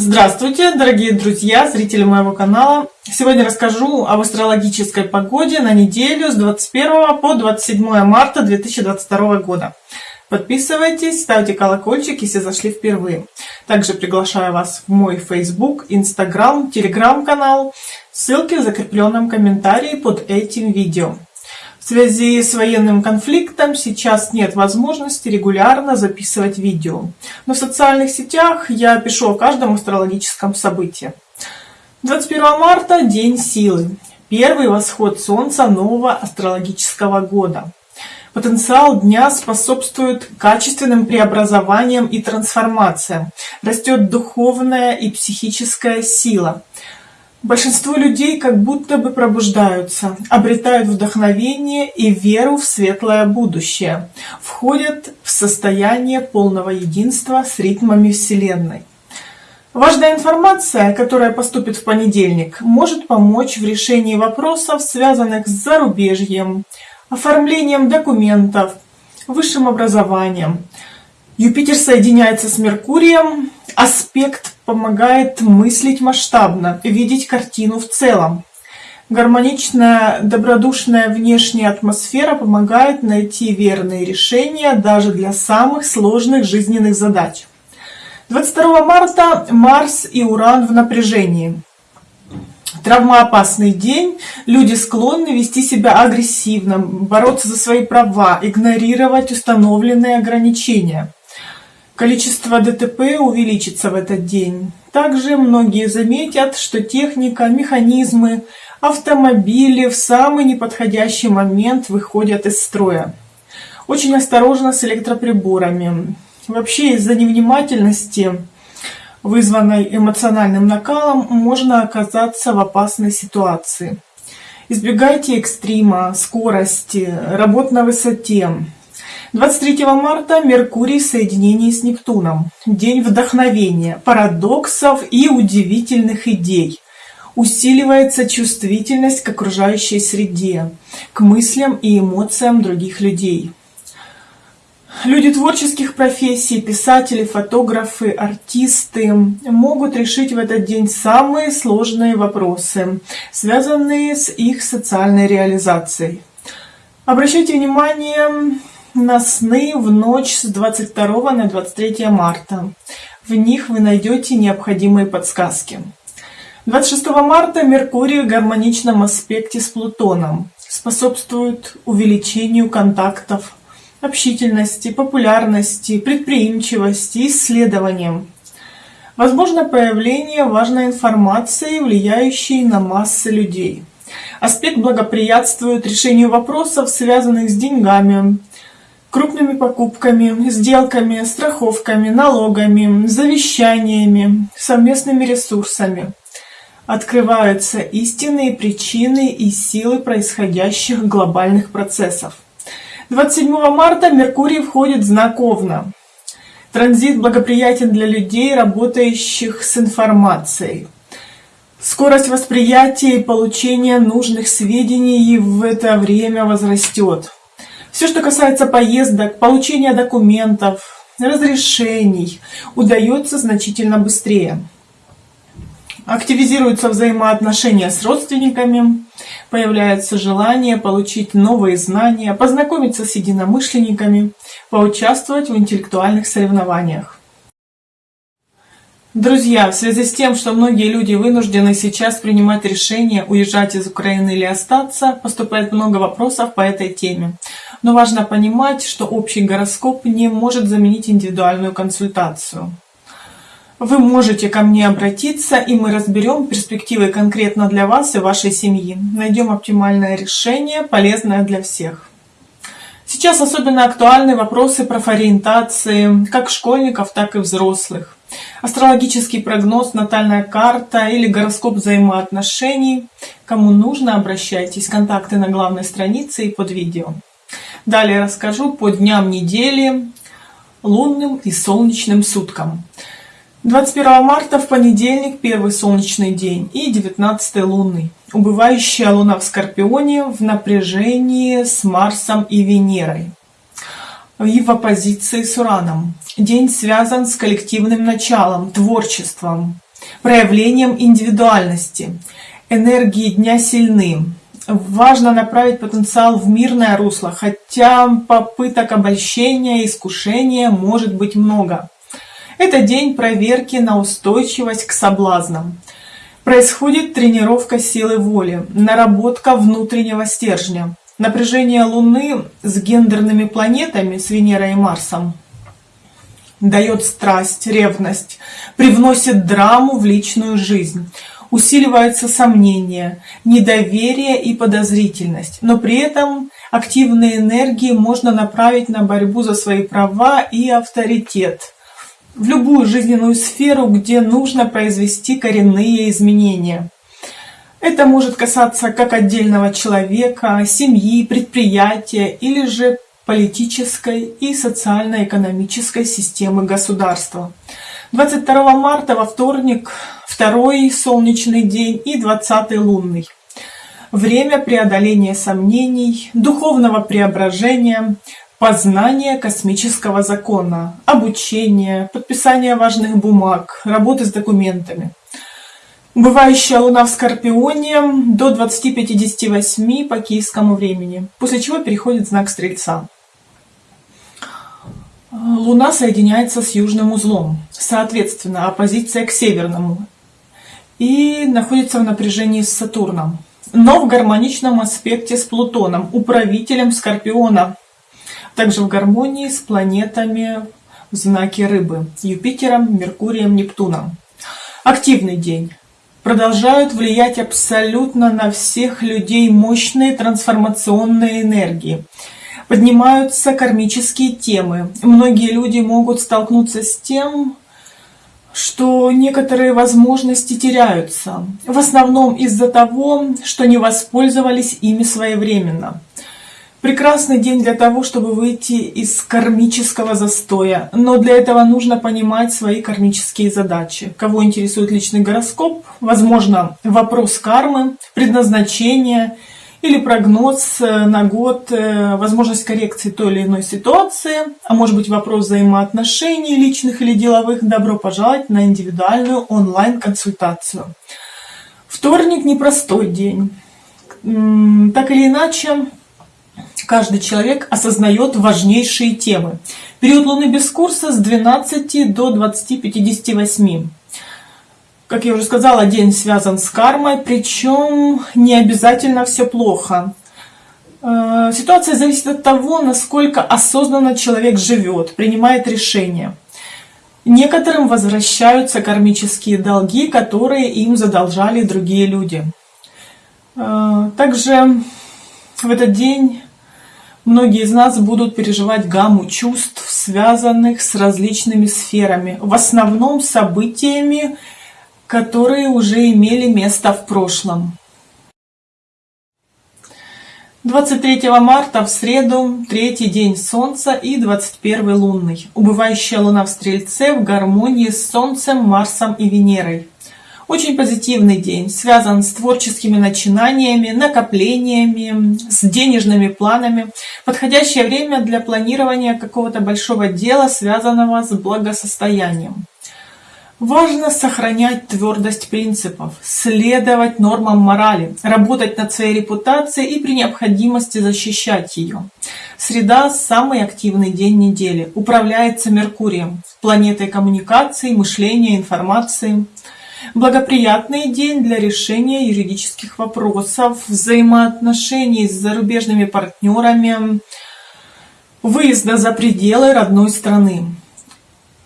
Здравствуйте, дорогие друзья, зрители моего канала. Сегодня расскажу об астрологической погоде на неделю с 21 по 27 марта 2022 года. Подписывайтесь, ставьте колокольчик, если зашли впервые. Также приглашаю вас в мой Facebook, Instagram, Telegram канал. Ссылки в закрепленном комментарии под этим видео. В связи с военным конфликтом сейчас нет возможности регулярно записывать видео. Но в социальных сетях я пишу о каждом астрологическом событии. 21 марта – День силы. Первый восход Солнца нового астрологического года. Потенциал дня способствует качественным преобразованиям и трансформациям. Растет духовная и психическая сила. Большинство людей как будто бы пробуждаются, обретают вдохновение и веру в светлое будущее, входят в состояние полного единства с ритмами Вселенной. Важная информация, которая поступит в понедельник, может помочь в решении вопросов, связанных с зарубежьем, оформлением документов, высшим образованием. Юпитер соединяется с Меркурием, аспект помогает мыслить масштабно, видеть картину в целом. Гармоничная, добродушная внешняя атмосфера помогает найти верные решения даже для самых сложных жизненных задач. 22 марта Марс и Уран в напряжении. Травмоопасный день. Люди склонны вести себя агрессивно, бороться за свои права, игнорировать установленные ограничения. Количество ДТП увеличится в этот день. Также многие заметят, что техника, механизмы, автомобили в самый неподходящий момент выходят из строя. Очень осторожно с электроприборами. Вообще из-за невнимательности, вызванной эмоциональным накалом, можно оказаться в опасной ситуации. Избегайте экстрима, скорости, работ на высоте, 23 марта Меркурий в соединении с Нептуном. День вдохновения, парадоксов и удивительных идей. Усиливается чувствительность к окружающей среде, к мыслям и эмоциям других людей. Люди творческих профессий, писатели, фотографы, артисты могут решить в этот день самые сложные вопросы, связанные с их социальной реализацией. Обращайте внимание на сны в ночь с 22 на 23 марта. В них вы найдете необходимые подсказки. 26 марта Меркурий в гармоничном аспекте с Плутоном способствует увеличению контактов, общительности, популярности, предприимчивости, исследованиям. Возможно появление важной информации, влияющей на массы людей. Аспект благоприятствует решению вопросов, связанных с деньгами, крупными покупками, сделками, страховками, налогами, завещаниями, совместными ресурсами. Открываются истинные причины и силы происходящих глобальных процессов. 27 марта Меркурий входит в знак Овна. Транзит благоприятен для людей, работающих с информацией. Скорость восприятия и получения нужных сведений в это время возрастет. Все, что касается поездок, получения документов, разрешений, удается значительно быстрее. Активизируются взаимоотношения с родственниками, появляется желание получить новые знания, познакомиться с единомышленниками, поучаствовать в интеллектуальных соревнованиях. Друзья, в связи с тем, что многие люди вынуждены сейчас принимать решение уезжать из Украины или остаться, поступает много вопросов по этой теме. Но важно понимать, что общий гороскоп не может заменить индивидуальную консультацию. Вы можете ко мне обратиться, и мы разберем перспективы конкретно для вас и вашей семьи. Найдем оптимальное решение, полезное для всех. Сейчас особенно актуальны вопросы профориентации как школьников, так и взрослых. Астрологический прогноз, натальная карта или гороскоп взаимоотношений. Кому нужно, обращайтесь. Контакты на главной странице и под видео. Далее расскажу по дням недели, лунным и солнечным суткам. 21 марта в понедельник первый солнечный день и 19 лунный. Убывающая луна в Скорпионе в напряжении с Марсом и Венерой и в оппозиции с Ураном. День связан с коллективным началом, творчеством, проявлением индивидуальности. Энергии дня сильны. Важно направить потенциал в мирное русло, хотя попыток обольщения и искушения может быть много. Это день проверки на устойчивость к соблазнам. Происходит тренировка силы воли, наработка внутреннего стержня. Напряжение Луны с гендерными планетами, с Венерой и Марсом, дает страсть, ревность, привносит драму в личную жизнь. Усиливается сомнение, недоверие и подозрительность, но при этом активные энергии можно направить на борьбу за свои права и авторитет в любую жизненную сферу, где нужно произвести коренные изменения. Это может касаться как отдельного человека, семьи, предприятия или же политической и социально-экономической системы государства. 22 марта во вторник второй солнечный день и 20 лунный. Время преодоления сомнений, духовного преображения, познания космического закона, обучения, подписания важных бумаг, работы с документами. Бывающая Луна в Скорпионе до 20.58 по киевскому времени, после чего переходит знак Стрельца. Луна соединяется с южным узлом, соответственно, оппозиция к северному, и находится в напряжении с Сатурном, но в гармоничном аспекте с Плутоном, управителем Скорпиона, также в гармонии с планетами в знаке Рыбы, Юпитером, Меркурием, Нептуном. Активный день. Продолжают влиять абсолютно на всех людей мощные трансформационные энергии – поднимаются кармические темы. Многие люди могут столкнуться с тем, что некоторые возможности теряются, в основном из-за того, что не воспользовались ими своевременно. Прекрасный день для того, чтобы выйти из кармического застоя, но для этого нужно понимать свои кармические задачи. Кого интересует личный гороскоп, возможно, вопрос кармы, предназначения – или прогноз э, на год, э, возможность коррекции той или иной ситуации, а может быть вопрос взаимоотношений личных или деловых, добро пожаловать на индивидуальную онлайн-консультацию. Вторник – непростой день. Так или иначе, каждый человек осознает важнейшие темы. Период Луны без курса с 12 до 20.58. Как я уже сказала, день связан с кармой, причем не обязательно все плохо. Э, ситуация зависит от того, насколько осознанно человек живет, принимает решения. Некоторым возвращаются кармические долги, которые им задолжали другие люди. Э, также в этот день многие из нас будут переживать гамму чувств, связанных с различными сферами, в основном событиями, которые уже имели место в прошлом. 23 марта в среду, третий день Солнца и 21 лунный. Убывающая Луна в Стрельце в гармонии с Солнцем, Марсом и Венерой. Очень позитивный день, связан с творческими начинаниями, накоплениями, с денежными планами. Подходящее время для планирования какого-то большого дела, связанного с благосостоянием. Важно сохранять твердость принципов, следовать нормам морали, работать над своей репутацией и при необходимости защищать ее. Среда – самый активный день недели, управляется Меркурием, планетой коммуникации, мышления, информации. Благоприятный день для решения юридических вопросов, взаимоотношений с зарубежными партнерами, выезда за пределы родной страны.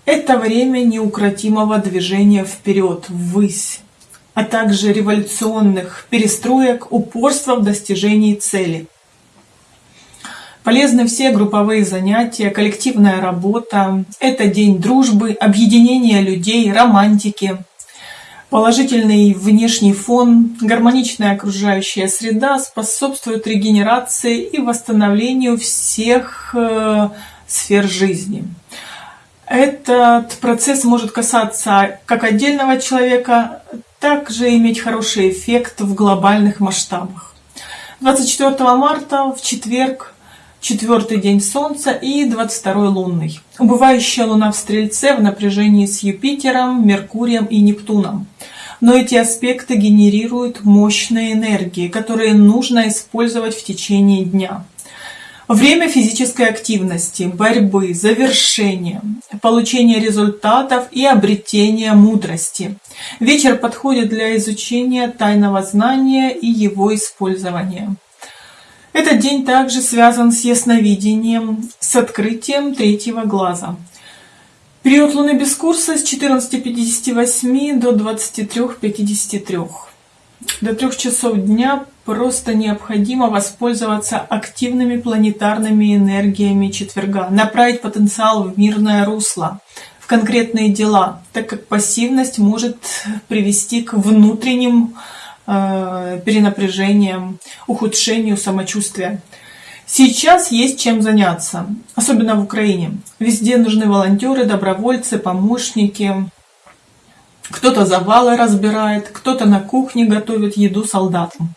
Это время неукротимого движения вперед, ввысь, а также революционных перестроек, упорства в достижении цели. Полезны все групповые занятия, коллективная работа. Это день дружбы, объединения людей, романтики. Положительный внешний фон, гармоничная окружающая среда способствуют регенерации и восстановлению всех э, сфер жизни. Этот процесс может касаться как отдельного человека, так же иметь хороший эффект в глобальных масштабах. 24 марта в четверг четвертый день Солнца и 22 лунный. Убывающая Луна в Стрельце в напряжении с Юпитером, Меркурием и Нептуном. Но эти аспекты генерируют мощные энергии, которые нужно использовать в течение дня. Время физической активности, борьбы, завершения, получения результатов и обретения мудрости. Вечер подходит для изучения тайного знания и его использования. Этот день также связан с ясновидением, с открытием третьего глаза. Период Луны без курса с 14.58 до 23.53. До трех часов дня просто необходимо воспользоваться активными планетарными энергиями четверга, направить потенциал в мирное русло, в конкретные дела, так как пассивность может привести к внутренним перенапряжением, ухудшению самочувствия. Сейчас есть чем заняться, особенно в Украине. Везде нужны волонтеры, добровольцы, помощники. Кто-то завалы разбирает, кто-то на кухне готовит еду солдатам.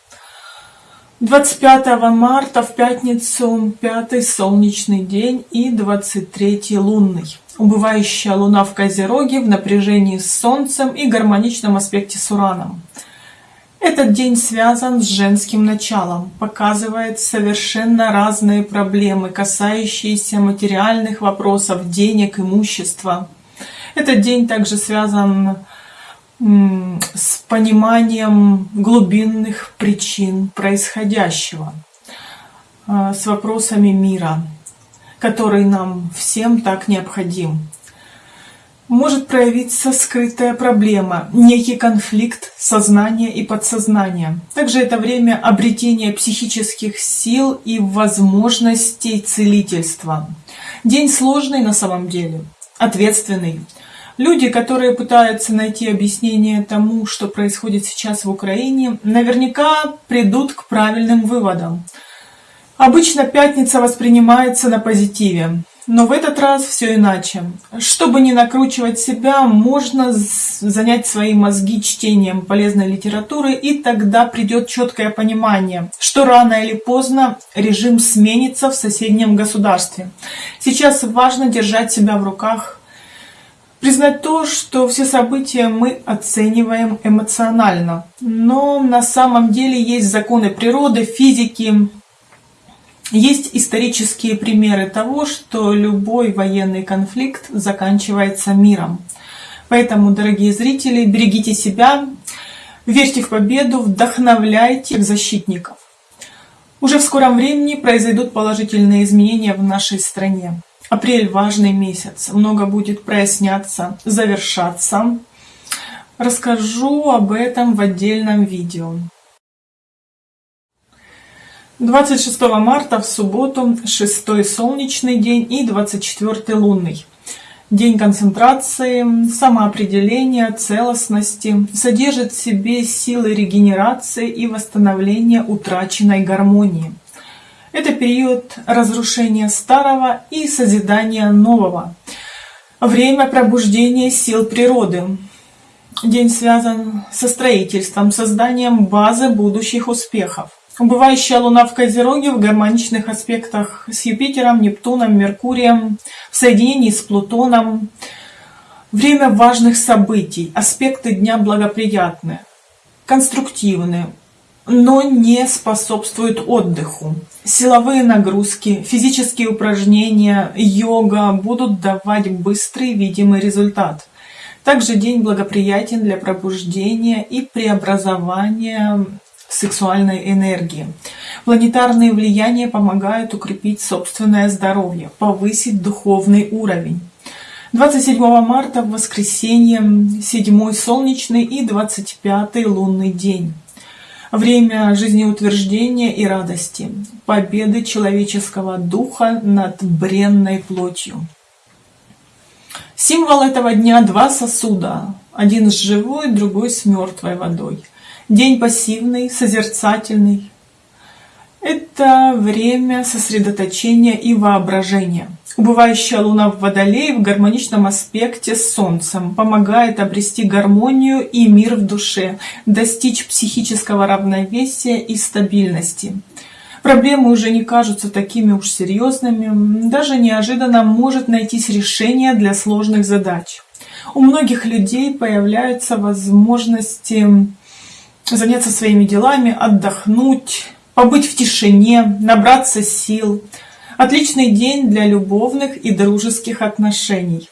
25 марта в пятницу пятый солнечный день и 23 лунный. Убывающая луна в Козероге в напряжении с Солнцем и гармоничном аспекте с Ураном. Этот день связан с женским началом, показывает совершенно разные проблемы, касающиеся материальных вопросов, денег, имущества. Этот день также связан с пониманием глубинных причин происходящего, а, с вопросами мира, который нам всем так необходим может проявиться скрытая проблема, некий конфликт сознания и подсознания. Также это время обретения психических сил и возможностей целительства. День сложный на самом деле, ответственный. Люди, которые пытаются найти объяснение тому, что происходит сейчас в Украине, наверняка придут к правильным выводам. Обычно пятница воспринимается на позитиве. Но в этот раз все иначе. Чтобы не накручивать себя, можно занять свои мозги чтением полезной литературы, и тогда придет четкое понимание, что рано или поздно режим сменится в соседнем государстве. Сейчас важно держать себя в руках, признать то, что все события мы оцениваем эмоционально. Но на самом деле есть законы природы, физики, есть исторические примеры того, что любой военный конфликт заканчивается миром. Поэтому, дорогие зрители, берегите себя, верьте в победу, вдохновляйте защитников. Уже в скором времени произойдут положительные изменения в нашей стране. Апрель – важный месяц, много будет проясняться, завершаться. Расскажу об этом в отдельном видео. 26 марта в субботу шестой солнечный день и 24 лунный. День концентрации, самоопределения, целостности, содержит в себе силы регенерации и восстановления утраченной гармонии. Это период разрушения старого и созидания нового. Время пробуждения сил природы. День связан со строительством, созданием базы будущих успехов. Убывающая Луна в Козероге в гармоничных аспектах с Юпитером, Нептуном, Меркурием, в соединении с Плутоном. Время важных событий, аспекты дня благоприятны, конструктивны, но не способствуют отдыху. Силовые нагрузки, физические упражнения, йога будут давать быстрый видимый результат. Также день благоприятен для пробуждения и преобразования сексуальной энергии. Планетарные влияния помогают укрепить собственное здоровье, повысить духовный уровень. 27 марта в воскресенье, 7 солнечный и 25 лунный день. Время жизнеутверждения и радости, победы человеческого духа над бренной плотью. Символ этого дня – два сосуда, один с живой, другой с мертвой водой – День пассивный, созерцательный. Это время сосредоточения и воображения. Убывающая луна в Водолее в гармоничном аспекте с Солнцем помогает обрести гармонию и мир в душе, достичь психического равновесия и стабильности. Проблемы уже не кажутся такими уж серьезными. Даже неожиданно может найтись решение для сложных задач. У многих людей появляются возможности заняться своими делами, отдохнуть, побыть в тишине, набраться сил. Отличный день для любовных и дружеских отношений.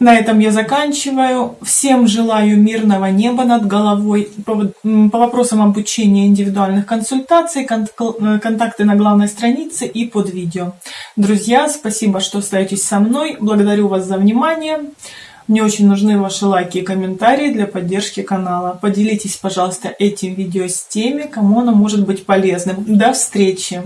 На этом я заканчиваю. Всем желаю мирного неба над головой. По, вопросам обучения индивидуальных консультаций, контакты на главной странице и под видео. Друзья, спасибо, что остаетесь со мной. Благодарю вас за внимание. Мне очень нужны ваши лайки и комментарии для поддержки канала. Поделитесь, пожалуйста, этим видео с теми, кому оно может быть полезным. До встречи!